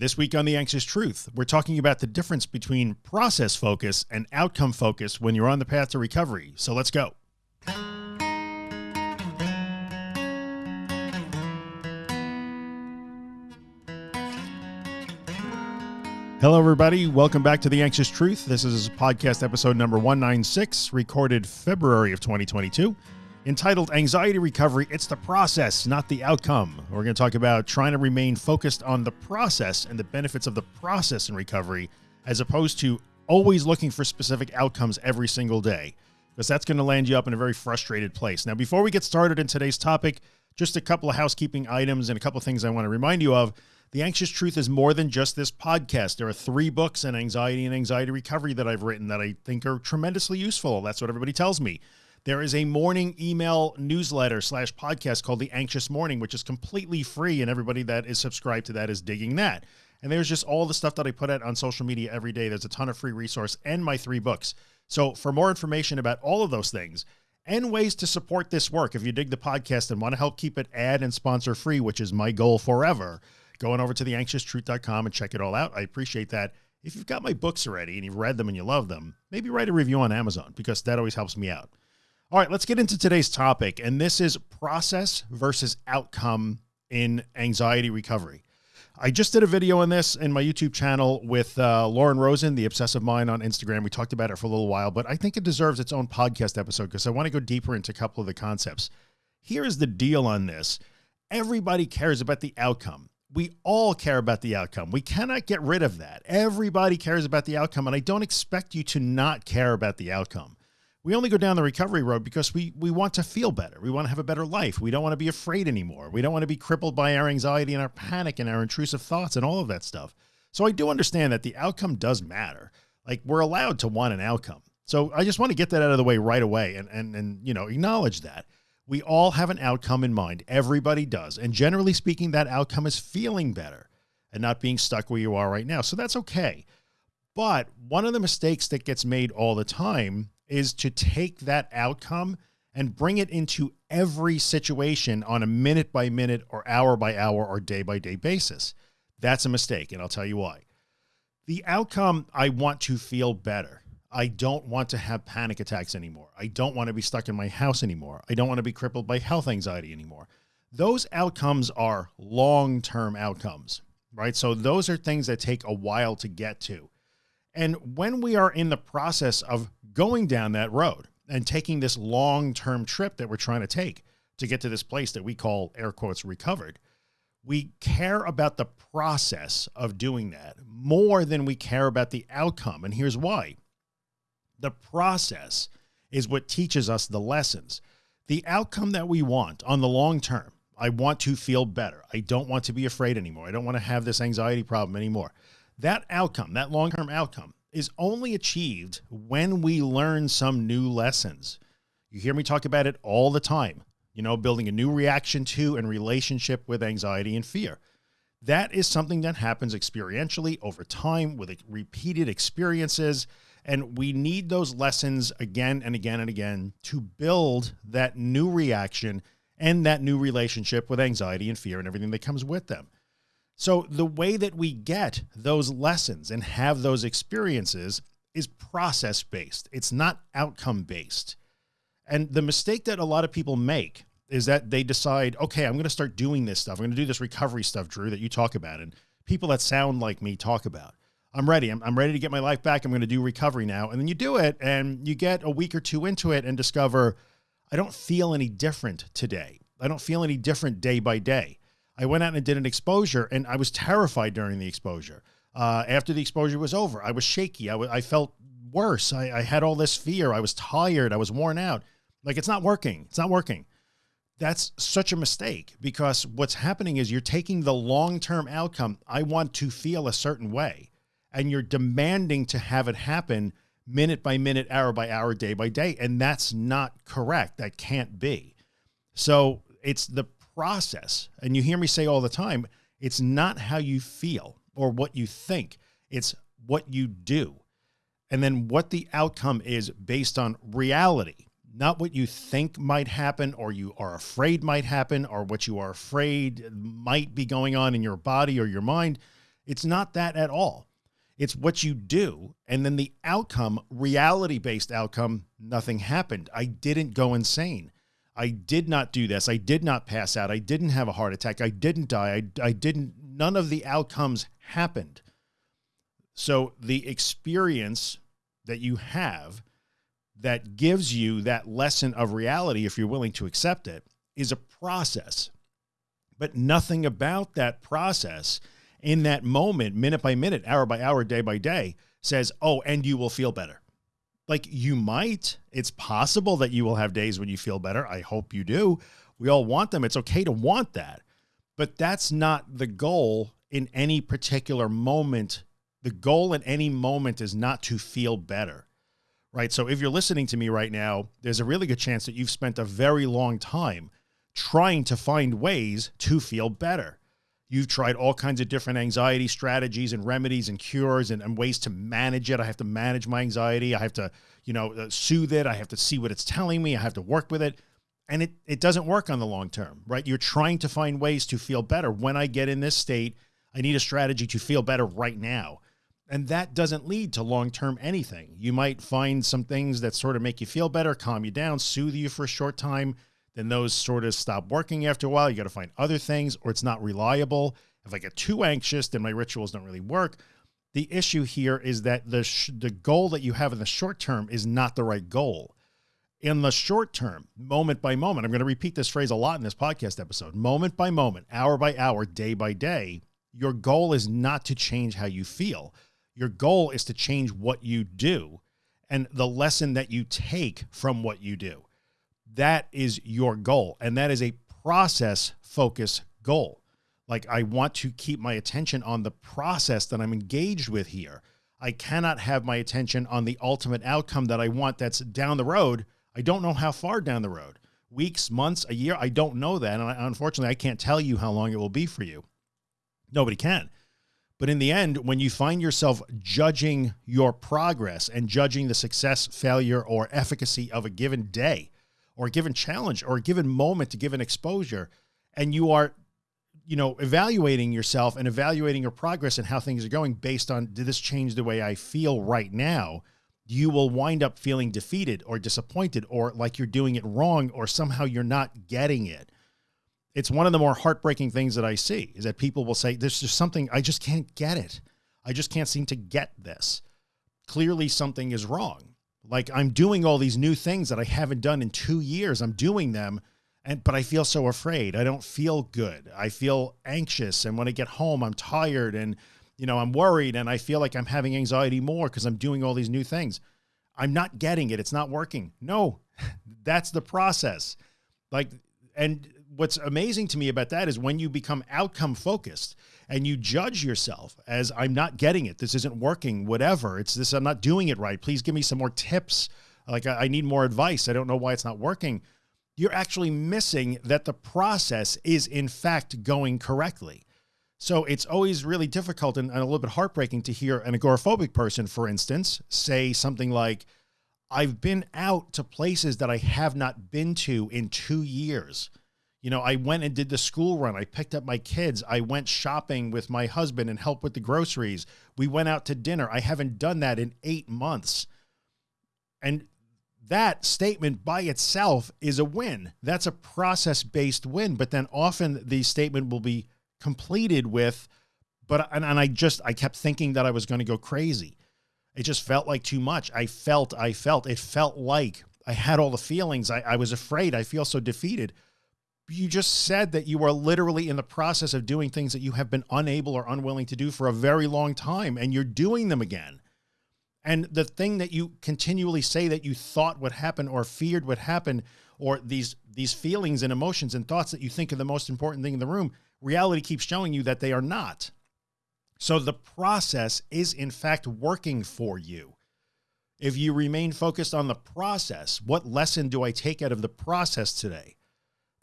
This week on The Anxious Truth, we're talking about the difference between process focus and outcome focus when you're on the path to recovery. So let's go. Hello, everybody. Welcome back to The Anxious Truth. This is podcast episode number 196, recorded February of 2022 entitled Anxiety Recovery. It's the process, not the outcome. We're going to talk about trying to remain focused on the process and the benefits of the process in recovery, as opposed to always looking for specific outcomes every single day, because that's going to land you up in a very frustrated place. Now, before we get started in today's topic, just a couple of housekeeping items and a couple of things I want to remind you of. The Anxious Truth is more than just this podcast. There are three books on anxiety and anxiety recovery that I've written that I think are tremendously useful. That's what everybody tells me. There is a morning email newsletter slash podcast called The Anxious Morning, which is completely free. And everybody that is subscribed to that is digging that. And there's just all the stuff that I put out on social media every day. There's a ton of free resource and my three books. So for more information about all of those things and ways to support this work, if you dig the podcast and want to help keep it ad and sponsor free, which is my goal forever, go on over to theanxioustruth.com and check it all out. I appreciate that. If you've got my books already and you've read them and you love them, maybe write a review on Amazon because that always helps me out. All right, let's get into today's topic. And this is process versus outcome in anxiety recovery. I just did a video on this in my YouTube channel with uh, Lauren Rosen, the obsessive mind on Instagram. We talked about it for a little while, but I think it deserves its own podcast episode because I want to go deeper into a couple of the concepts. Here is the deal on this. Everybody cares about the outcome. We all care about the outcome. We cannot get rid of that. Everybody cares about the outcome. And I don't expect you to not care about the outcome we only go down the recovery road because we, we want to feel better. We want to have a better life. We don't want to be afraid anymore. We don't want to be crippled by our anxiety and our panic and our intrusive thoughts and all of that stuff. So I do understand that the outcome does matter. Like we're allowed to want an outcome. So I just want to get that out of the way right away and, and, and, you know, acknowledge that we all have an outcome in mind. Everybody does. And generally speaking, that outcome is feeling better and not being stuck where you are right now. So that's okay. But one of the mistakes that gets made all the time is to take that outcome and bring it into every situation on a minute by minute or hour by hour or day by day basis. That's a mistake. And I'll tell you why. The outcome, I want to feel better. I don't want to have panic attacks anymore. I don't want to be stuck in my house anymore. I don't want to be crippled by health anxiety anymore. Those outcomes are long-term outcomes, right? So those are things that take a while to get to. And when we are in the process of going down that road and taking this long-term trip that we're trying to take to get to this place that we call air quotes recovered, we care about the process of doing that more than we care about the outcome. And here's why. The process is what teaches us the lessons. The outcome that we want on the long term, I want to feel better. I don't want to be afraid anymore. I don't want to have this anxiety problem anymore. That outcome, that long-term outcome is only achieved when we learn some new lessons. You hear me talk about it all the time, you know, building a new reaction to and relationship with anxiety and fear. That is something that happens experientially over time with repeated experiences. And we need those lessons again and again and again to build that new reaction and that new relationship with anxiety and fear and everything that comes with them. So the way that we get those lessons and have those experiences is process based. It's not outcome based. And the mistake that a lot of people make is that they decide, okay, I'm going to start doing this stuff. I'm going to do this recovery stuff, Drew, that you talk about. And people that sound like me talk about, I'm ready. I'm, I'm ready to get my life back. I'm going to do recovery now. And then you do it and you get a week or two into it and discover, I don't feel any different today. I don't feel any different day by day. I went out and did an exposure and I was terrified during the exposure. Uh, after the exposure was over, I was shaky. I, I felt worse. I, I had all this fear. I was tired. I was worn out. Like it's not working. It's not working. That's such a mistake because what's happening is you're taking the long-term outcome. I want to feel a certain way and you're demanding to have it happen minute by minute, hour by hour, day by day. And that's not correct. That can't be. So it's the process. And you hear me say all the time, it's not how you feel or what you think. It's what you do. And then what the outcome is based on reality, not what you think might happen or you are afraid might happen or what you are afraid might be going on in your body or your mind. It's not that at all. It's what you do. And then the outcome, reality based outcome, nothing happened. I didn't go insane. I did not do this. I did not pass out. I didn't have a heart attack. I didn't die. I, I didn't, none of the outcomes happened. So the experience that you have that gives you that lesson of reality, if you're willing to accept it, is a process. But nothing about that process in that moment, minute by minute, hour by hour, day by day, says, oh, and you will feel better. Like you might, it's possible that you will have days when you feel better. I hope you do. We all want them. It's okay to want that, but that's not the goal in any particular moment. The goal in any moment is not to feel better right? So if you're listening to me right now, there's a really good chance that you've spent a very long time trying to find ways to feel better. You've tried all kinds of different anxiety strategies and remedies and cures and, and ways to manage it. I have to manage my anxiety. I have to, you know, uh, soothe it. I have to see what it's telling me. I have to work with it. And it, it doesn't work on the long term, right? You're trying to find ways to feel better. When I get in this state, I need a strategy to feel better right now. And that doesn't lead to long-term anything. You might find some things that sort of make you feel better, calm you down, soothe you for a short time. Then those sort of stop working after a while. You got to find other things or it's not reliable. If I get too anxious, then my rituals don't really work. The issue here is that the, the goal that you have in the short term is not the right goal. In the short term, moment by moment, I'm going to repeat this phrase a lot in this podcast episode, moment by moment, hour by hour, day by day, your goal is not to change how you feel. Your goal is to change what you do and the lesson that you take from what you do. That is your goal. And that is a process focus goal. Like I want to keep my attention on the process that I'm engaged with here. I cannot have my attention on the ultimate outcome that I want that's down the road. I don't know how far down the road, weeks, months, a year. I don't know that. And I, unfortunately, I can't tell you how long it will be for you. Nobody can. But in the end, when you find yourself judging your progress and judging the success, failure, or efficacy of a given day or a given challenge or a given moment to give an exposure, and you are, you know, evaluating yourself and evaluating your progress and how things are going based on, did this change the way I feel right now? You will wind up feeling defeated or disappointed or like you're doing it wrong or somehow you're not getting it it's one of the more heartbreaking things that I see is that people will say, there's just something, I just can't get it. I just can't seem to get this. Clearly something is wrong. Like I'm doing all these new things that I haven't done in two years. I'm doing them. And, but I feel so afraid. I don't feel good. I feel anxious. And when I get home, I'm tired and, you know, I'm worried and I feel like I'm having anxiety more because I'm doing all these new things. I'm not getting it. It's not working. No, that's the process. Like, and what's amazing to me about that is when you become outcome focused and you judge yourself as I'm not getting it. This isn't working, whatever. It's this, I'm not doing it right. Please give me some more tips. Like I, I need more advice. I don't know why it's not working. You're actually missing that the process is in fact going correctly. So it's always really difficult and, and a little bit heartbreaking to hear an agoraphobic person, for instance, say something like, I've been out to places that I have not been to in two years. You know, I went and did the school run. I picked up my kids. I went shopping with my husband and helped with the groceries. We went out to dinner. I haven't done that in eight months. And that statement by itself is a win. That's a process based win. But then often the statement will be completed with, but, and, and I just, I kept thinking that I was going to go crazy. It just felt like too much. I felt, I felt, it felt like I had all the feelings. I, I was afraid. I feel so defeated you just said that you are literally in the process of doing things that you have been unable or unwilling to do for a very long time and you're doing them again. And the thing that you continually say that you thought would happen or feared would happen, or these, these feelings and emotions and thoughts that you think are the most important thing in the room, reality keeps showing you that they are not. So the process is in fact working for you. If you remain focused on the process, what lesson do I take out of the process today?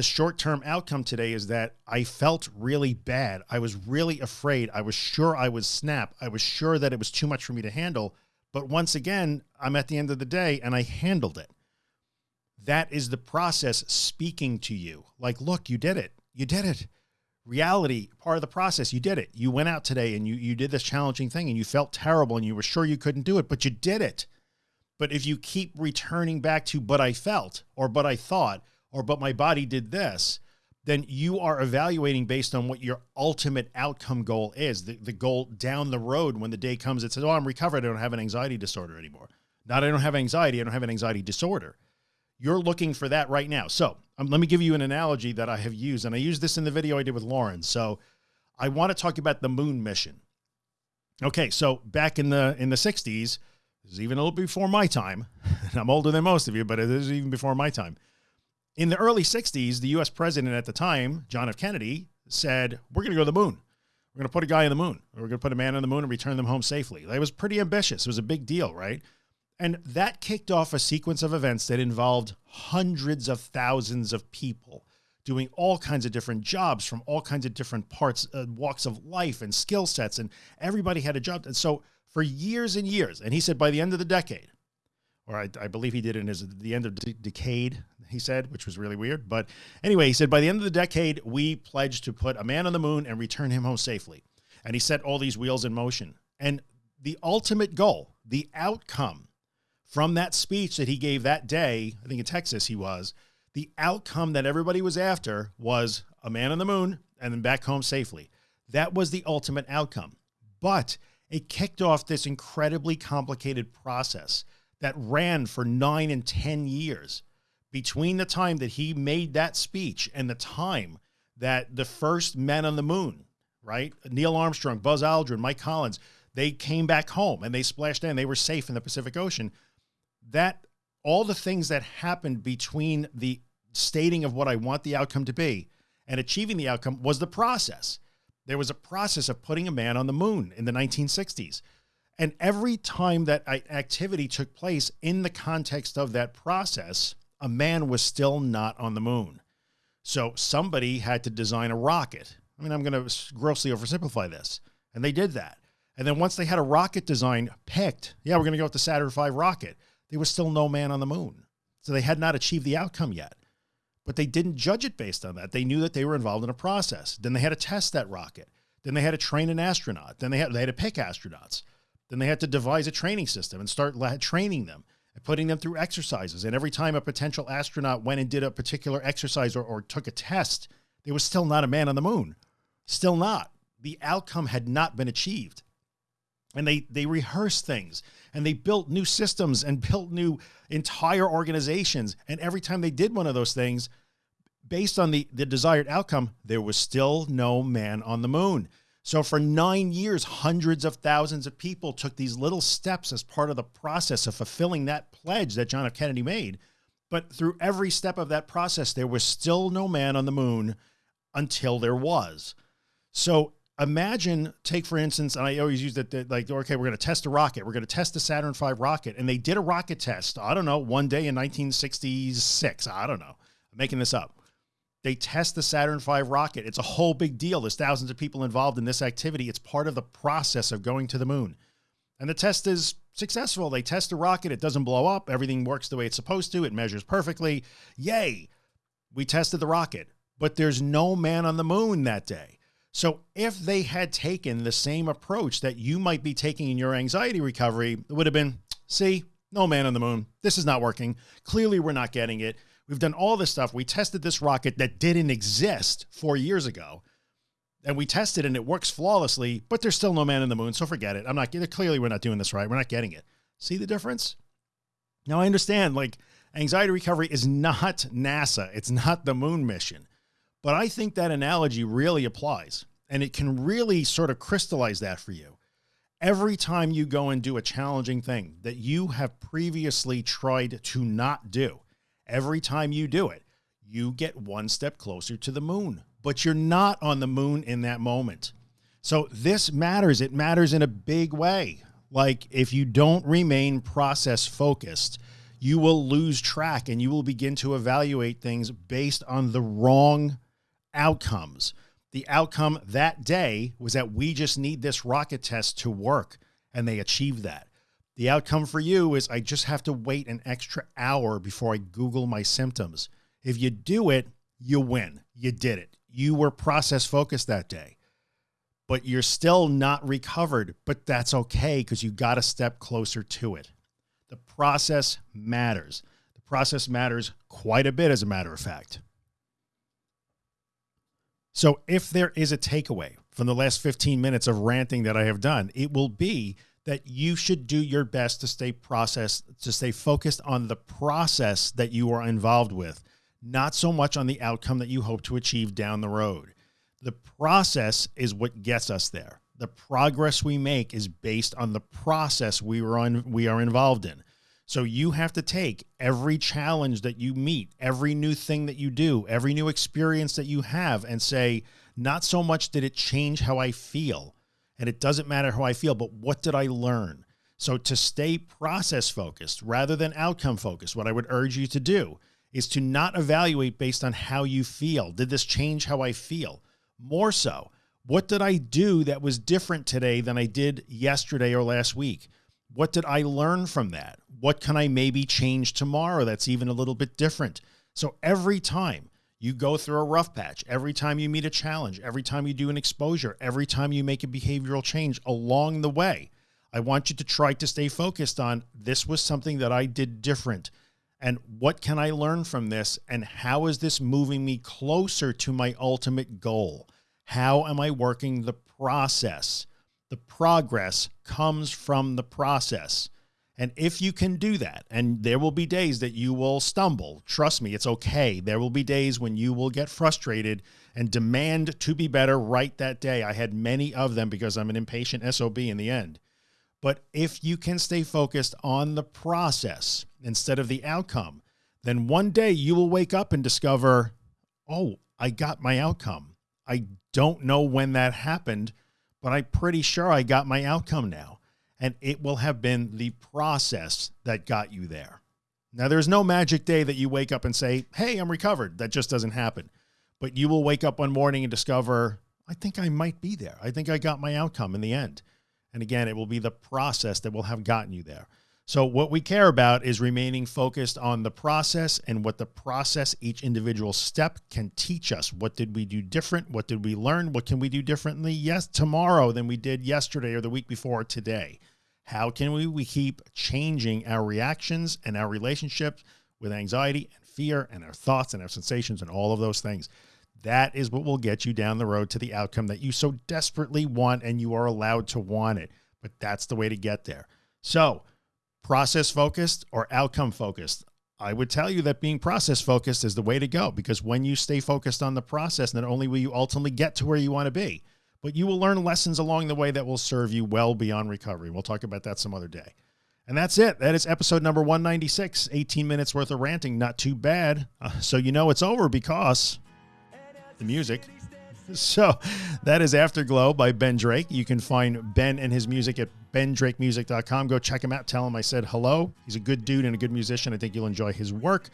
The short-term outcome today is that I felt really bad. I was really afraid. I was sure I would snap. I was sure that it was too much for me to handle. But once again, I'm at the end of the day and I handled it. That is the process speaking to you. Like, look, you did it. You did it. reality, part of the process, you did it. You went out today and you, you did this challenging thing and you felt terrible and you were sure you couldn't do it, but you did it. But if you keep returning back to, but I felt, or but I thought, or but my body did this, then you are evaluating based on what your ultimate outcome goal is. The, the goal down the road when the day comes, it says, oh, I'm recovered. I don't have an anxiety disorder anymore. Not I don't have anxiety. I don't have an anxiety disorder. You're looking for that right now. So um, let me give you an analogy that I have used. And I used this in the video I did with Lauren. So I want to talk about the moon mission. Okay. So back in the, in the sixties, this is even a little before my time. I'm older than most of you, but it is even before my time. In the early 60s, the US president at the time, John F. Kennedy, said, We're going to go to the moon. We're going to put a guy on the moon. We're going to put a man on the moon and return them home safely. That was pretty ambitious. It was a big deal, right? And that kicked off a sequence of events that involved hundreds of thousands of people doing all kinds of different jobs from all kinds of different parts, uh, walks of life and skill sets. And everybody had a job. And so for years and years, and he said by the end of the decade, or I, I believe he did in his, the end of the decade, he said, which was really weird. But anyway, he said, by the end of the decade, we pledged to put a man on the moon and return him home safely. And he set all these wheels in motion. And the ultimate goal, the outcome from that speech that he gave that day, I think in Texas he was, the outcome that everybody was after was a man on the moon and then back home safely. That was the ultimate outcome. But it kicked off this incredibly complicated process that ran for nine and 10 years between the time that he made that speech and the time that the first men on the moon, right? Neil Armstrong, Buzz Aldrin, Mike Collins, they came back home and they splashed in, they were safe in the Pacific Ocean. That all the things that happened between the stating of what I want the outcome to be and achieving the outcome was the process. There was a process of putting a man on the moon in the 1960s. And every time that activity took place in the context of that process, a man was still not on the moon. So somebody had to design a rocket. I mean, I'm going to grossly oversimplify this. And they did that. And then once they had a rocket design picked, yeah, we're going to go with the Saturn V rocket. There was still no man on the moon. So they had not achieved the outcome yet, but they didn't judge it based on that. They knew that they were involved in a process. Then they had to test that rocket. Then they had to train an astronaut. Then they had, they had to pick astronauts. Then they had to devise a training system and start training them putting them through exercises. And every time a potential astronaut went and did a particular exercise or, or took a test, there was still not a man on the moon. Still not. The outcome had not been achieved. And they, they rehearsed things and they built new systems and built new entire organizations. And every time they did one of those things, based on the, the desired outcome, there was still no man on the moon. So for nine years, hundreds of thousands of people took these little steps as part of the process of fulfilling that pledge that John F. Kennedy made. But through every step of that process, there was still no man on the moon until there was. So imagine, take for instance, and I always use that, like, okay, we're going to test a rocket. We're going to test the Saturn V rocket. And they did a rocket test, I don't know, one day in 1966. I don't know. I'm making this up. They test the Saturn V rocket. It's a whole big deal. There's thousands of people involved in this activity. It's part of the process of going to the moon. And the test is successful. They test the rocket. It doesn't blow up. Everything works the way it's supposed to. It measures perfectly. Yay. We tested the rocket, but there's no man on the moon that day. So if they had taken the same approach that you might be taking in your anxiety recovery, it would have been, see, no man on the moon. This is not working. Clearly we're not getting it. We've done all this stuff. We tested this rocket that didn't exist four years ago and we tested and it works flawlessly, but there's still no man in the moon. So forget it. I'm not clearly we're not doing this right. We're not getting it. See the difference? Now I understand like anxiety recovery is not NASA. It's not the moon mission, but I think that analogy really applies and it can really sort of crystallize that for you. Every time you go and do a challenging thing that you have previously tried to not do, every time you do it, you get one step closer to the moon, but you're not on the moon in that moment. So this matters. It matters in a big way. Like if you don't remain process focused, you will lose track and you will begin to evaluate things based on the wrong outcomes. The outcome that day was that we just need this rocket test to work and they achieved that. The outcome for you is I just have to wait an extra hour before I Google my symptoms. If you do it, you win. You did it. you were process focused that day, but you're still not recovered, but that's okay because you got a step closer to it. The process matters. The process matters quite a bit, as a matter of fact. So if there is a takeaway from the last 15 minutes of ranting that I have done, it will be that you should do your best to stay process, to stay focused on the process that you are involved with, not so much on the outcome that you hope to achieve down the road. The process is what gets us there. The progress we make is based on the process we were on, we are involved in. So you have to take every challenge that you meet, every new thing that you do, every new experience that you have and say, not so much did it change how I feel and it doesn't matter how I feel, but what did I learn? So to stay process focused rather than outcome focused, what I would urge you to do is to not evaluate based on how you feel. Did this change how I feel? More so, what did I do that was different today than I did yesterday or last week? What did I learn from that? What can I maybe change tomorrow that's even a little bit different? So every time you go through a rough patch, every time you meet a challenge, every time you do an exposure, every time you make a behavioral change along the way, I want you to try to stay focused on this was something that I did different. And what can I learn from this? And how is this moving me closer to my ultimate goal? How am I working the process? The progress comes from the process. And if you can do that, and there will be days that you will stumble, trust me, it's okay. There will be days when you will get frustrated and demand to be better right that day. I had many of them because I'm an impatient SOB in the end. But if you can stay focused on the process instead of the outcome, then one day you will wake up and discover, oh, I got my outcome. I don't know when that happened, but I'm pretty sure I got my outcome now. And it will have been the process that got you there. Now, there's no magic day that you wake up and say, hey, I'm recovered. That just doesn't happen. But you will wake up one morning and discover, I think I might be there. I think I got my outcome in the end. And again, it will be the process that will have gotten you there. So what we care about is remaining focused on the process and what the process, each individual step can teach us. What did we do different? What did we learn? What can we do differently? Yes, tomorrow than we did yesterday or the week before today. How can we, we keep changing our reactions and our relationships with anxiety and fear and our thoughts and our sensations and all of those things? That is what will get you down the road to the outcome that you so desperately want and you are allowed to want it. But that's the way to get there. So process focused or outcome focused. I would tell you that being process focused is the way to go because when you stay focused on the process, not only will you ultimately get to where you want to be, but you will learn lessons along the way that will serve you well beyond recovery. We'll talk about that some other day. And that's it. That is episode number 196, 18 minutes worth of ranting. Not too bad. Uh, so you know it's over because the music So that is Afterglow by Ben Drake. You can find Ben and his music at bendrakemusic.com. Go check him out. Tell him I said hello. He's a good dude and a good musician. I think you'll enjoy his work.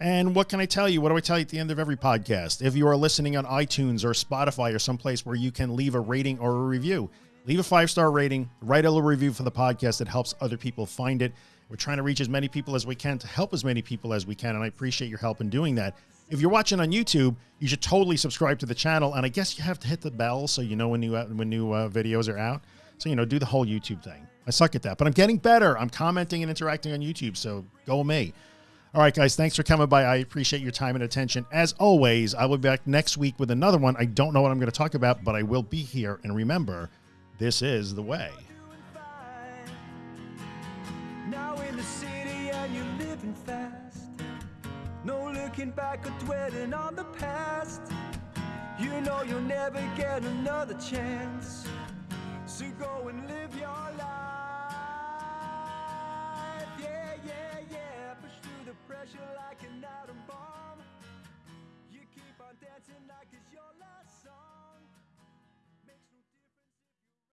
And what can I tell you? What do I tell you at the end of every podcast? If you are listening on iTunes or Spotify or someplace where you can leave a rating or a review, leave a five-star rating, write a little review for the podcast that helps other people find it. We're trying to reach as many people as we can to help as many people as we can. And I appreciate your help in doing that. If you're watching on YouTube, you should totally subscribe to the channel. And I guess you have to hit the bell so you know when new, when new uh, videos are out. So, you know, do the whole YouTube thing. I suck at that, but I'm getting better. I'm commenting and interacting on YouTube. So go me. All right, guys, thanks for coming by. I appreciate your time and attention. As always, I will be back next week with another one. I don't know what I'm going to talk about, but I will be here. And remember, this is the way. looking back or dwelling on the past. You know you'll never get another chance. So go and live your pressure like an atom